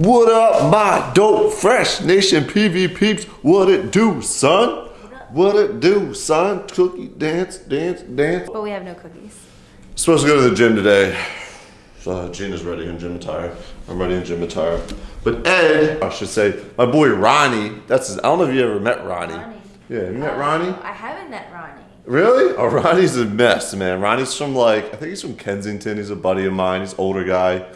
What up, my dope fresh nation PV peeps? What it do, son? What it do, son? Cookie dance, dance, dance. But we have no cookies. Supposed to go to the gym today. Uh, Gina's ready in gym attire. I'm ready in gym attire. But Ed, I should say, my boy Ronnie. That's his, I don't know if you ever met Ronnie. Ronnie. Yeah, you met Ronnie? I haven't met Ronnie. Really? Oh, Ronnie's a mess, man. Ronnie's from like, I think he's from Kensington. He's a buddy of mine. He's an older guy.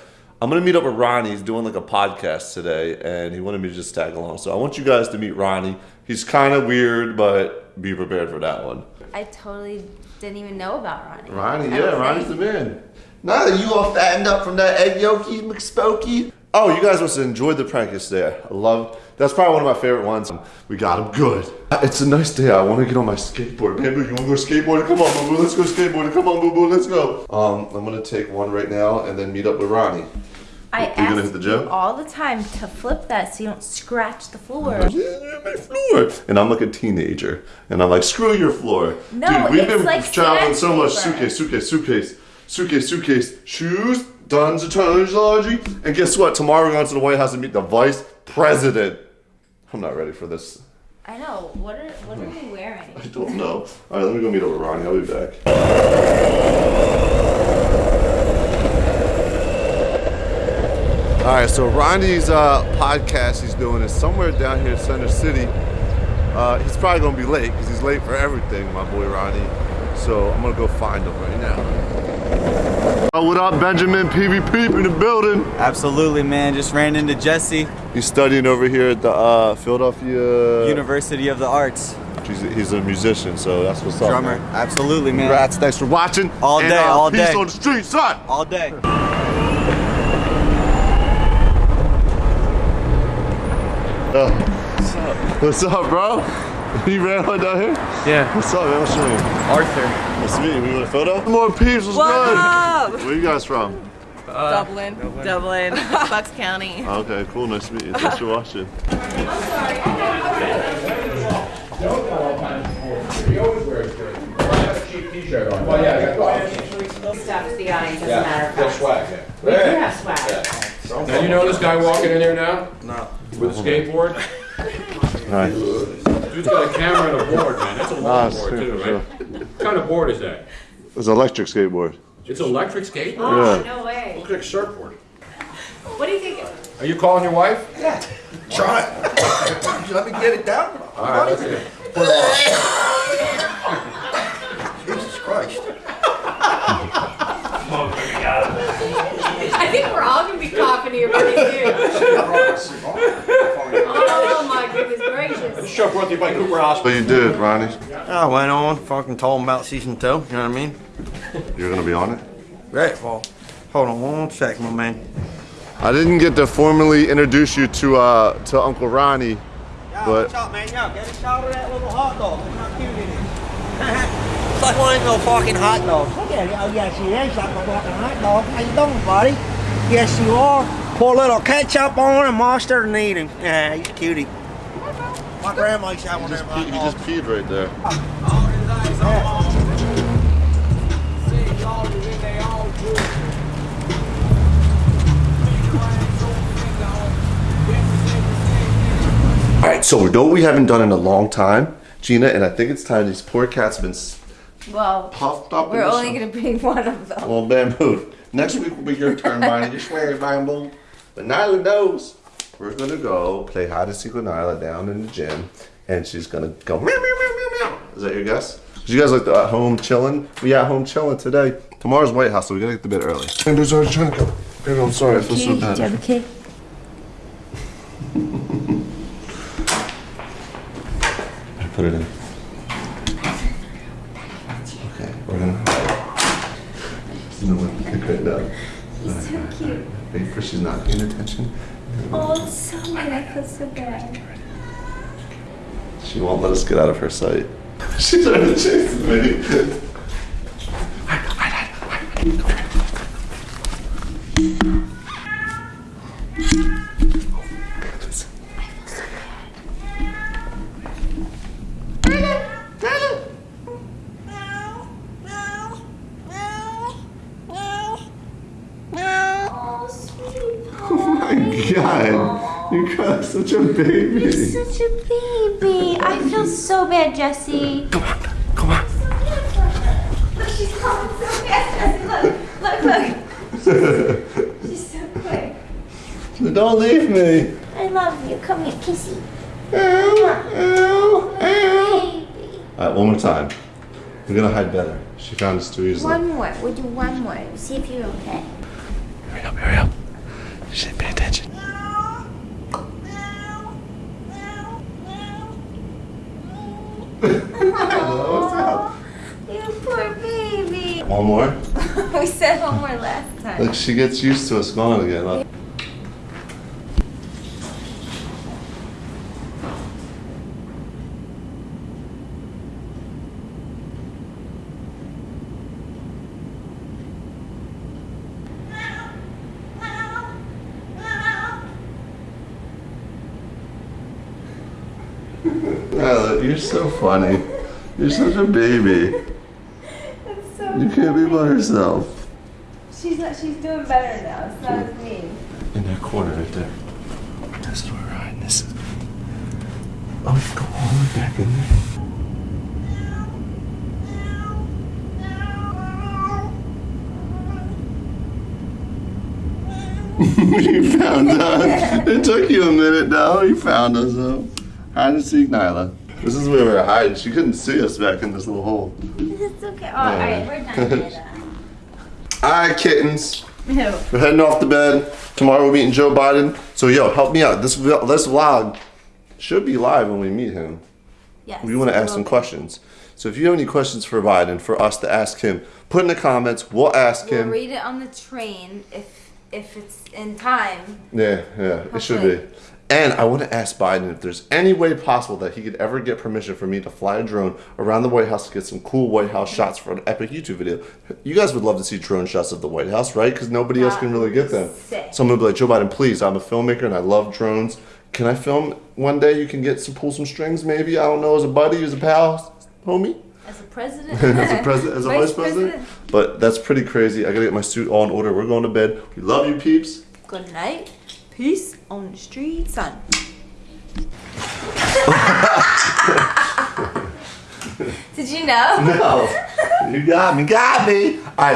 I'm gonna meet up with Ronnie. He's doing like a podcast today, and he wanted me to just tag along. So I want you guys to meet Ronnie. He's kind of weird, but be prepared for that one. I totally didn't even know about Ronnie. Ronnie, I yeah, don't Ronnie's the man. Now that you all fattened up from that egg yolky McSpokey. Oh, you guys must have enjoyed the prank yesterday. I love. That's probably one of my favorite ones. We got him good. It's a nice day. I want to get on my skateboard. Bamboo, you want to go skateboarding? Come on, Boo Boo. Let's go skateboarding. Come on, Boo Boo. Let's go. Um, I'm gonna take one right now and then meet up with Ronnie. I You're gonna hit the gym? all the time to flip that so you don't scratch the floor. Yeah, my floor. And I'm like a teenager, and I'm like, screw your floor. No, Dude, we've been like traveling so much. Suitcase, suitcase, suitcase, suitcase, suitcase, shoes, tons of tons of laundry. And guess what? Tomorrow we're going to the White House to meet the vice president. I'm not ready for this. I know. What are what are we wearing? I don't know. All right, let me go meet with Ronnie. I'll be back. All right, so Ronnie's uh, podcast he's doing is somewhere down here in Center City. Uh, he's probably gonna be late because he's late for everything, my boy Ronnie. So I'm gonna go find him right now. Oh, what up, Benjamin PvP in the building? Absolutely, man. Just ran into Jesse, He's studying over here at the uh, Philadelphia. University of the Arts, He's, he's a musician, so that's what's up. drummer. man. Absolutely, man. Congrats, thanks for watching. All And, day, uh, all peace day. on the street, son. All day. Uh, what's up, bro? You ran on down here? Yeah, What's up, man? What's your name? Arthur. Nice to meet you. We want a photo? More peeps, what's good? Where you guys from? Dublin. Dublin. Bucks County. Okay, cool. Nice to meet you. Thanks for watching. stuff to the audience, as a matter of fact. swag. We do have swag. Now you know this guy walking in there now? No. With a skateboard? Nice. Dude's got a camera and a board, man. That's a ah, long Nice, board too, sure. right? What kind of board is that? It's an electric skateboard. It's an electric skateboard? Oh, Yeah. no way. Looks like a surfboard. What do you think? Are you calling your wife? Yeah. Try it. Let me get it down. All right, let's see. Jesus Christ. I think we're all gonna be coughing here pretty soon. Oh my goodness gracious. Show brought to you by Cooper Hospital. So you did, Ronnie. I went on, fucking told him about season two, you know what I mean? You're gonna be on it? Right, well, hold on one sec, my man. I didn't get to formally introduce you to uh to Uncle Ronnie, but up, man? Yo, get a shot of that little hot dog. Look how cute it is. it's like one of those little fucking hot dogs. Look at it. Oh, yes, he is like a fucking hot dog. How you doing, buddy? Yes, you are. Pour a little ketchup on and mustard and eat him. Yeah, he's a cutie. My grandma used to have one he of just, them pee, he just dogs. peed right there. All right, so we know what we haven't done in a long time, Gina, and I think it's time these poor cats have been Well, puffed up. We're the only gonna bring one of them. Well, bamboo. Next week will be your turn, Bonnie. You swear, bamboo. But Nyla knows we're gonna go play hide and seek with Nyla down in the gym, and she's gonna go meow meow meow meow meow. Is that your guess? You guys like the at home chilling? We at home chilling today. Tomorrow's White House, so we gotta get to bed early. Bamboo's already trying to go. Baby, I'm sorry. I feel so Do you bad. have a kid? Put it in. Okay, we're gonna. You know what? Pick right now. He's so cute. Wait for she's not paying attention. So I feel so bad. She won't let us get out of her sight. She's trying to chase me. God. You cry like such a baby. You're such a baby. I feel so bad, Jesse. Come on, come on. Look, she's coming so fast, Jesse. Look, look, look. She's so quick. Don't leave me. I love you. Come here, kissy. Ow, ow, ow. Baby. All right, one more time. We're gonna hide better. She found us too easily. One more. We'll do one more. See if you're okay. Hurry up, hurry up. She didn't pay attention. You poor baby. One more. we said one more last time. Look, she gets used to us gone again. Look. Nyla, you're so funny. You're such a baby. It's so You can't be by yourself. She's not, she's doing better now. It's not as mean. In that corner right there. That's where we're hiding. This is. Oh, you go all the way back in there. you found us. It took you a minute, though. You found us, though. Hide and seek, Nyla. This is where we were hiding. She couldn't see us back in this little hole. It's okay. Oh, all right, we're done. All right, kittens. Ew. We're heading off to bed. Tomorrow we're meeting Joe Biden. So yo, help me out. This vlog- this vlog should be live when we meet him. Yes. We want to ask some questions. So if you have any questions for Biden for us to ask him, put in the comments. We'll ask We'll him. read it on the train if if it's in time. Yeah, yeah, it should be. And I want to ask Biden if there's any way possible that he could ever get permission for me to fly a drone around the White House to get some cool White House shots for an epic YouTube video. You guys would love to see drone shots of the White House, right? Because nobody else can really get them. sick. So I'm gonna be like, Joe Biden, please, I'm a filmmaker and I love drones. Can I film one day? You can get some pull some strings, maybe. I don't know, as a buddy, as a pal, homie As a president. as a president, as a vice, Vice president. president. But that's pretty crazy. I gotta get my suit all in order. We're going to bed. We love you, peeps. Good night. Peace on the street, son. Did you know? No, you got me, got me. All right.